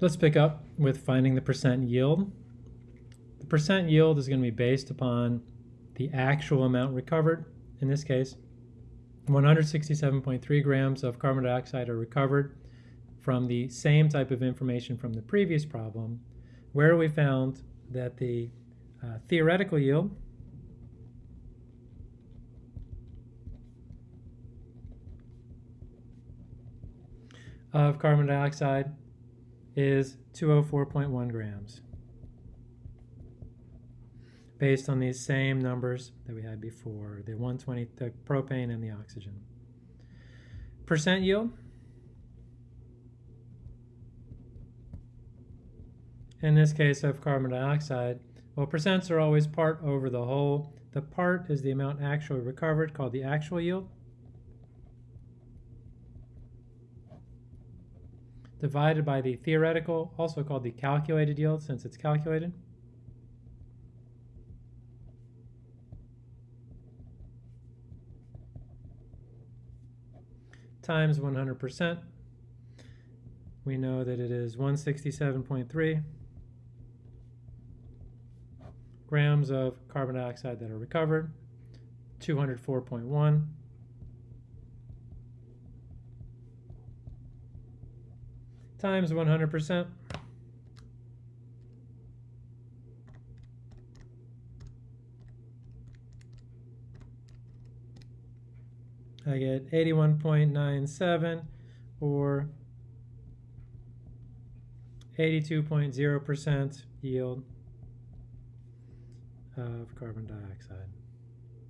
Let's pick up with finding the percent yield. The percent yield is going to be based upon the actual amount recovered. In this case, 167.3 grams of carbon dioxide are recovered from the same type of information from the previous problem, where we found that the uh, theoretical yield of carbon dioxide is 204.1 grams based on these same numbers that we had before, the 120, the propane and the oxygen. Percent yield. In this case of carbon dioxide, well, percents are always part over the whole. The part is the amount actually recovered, called the actual yield. Divided by the theoretical, also called the calculated yield since it's calculated. times 100%. We know that it is 167.3 grams of carbon dioxide that are recovered, 204.1 times 100%. I get 81.97 or 82.0% yield of carbon dioxide.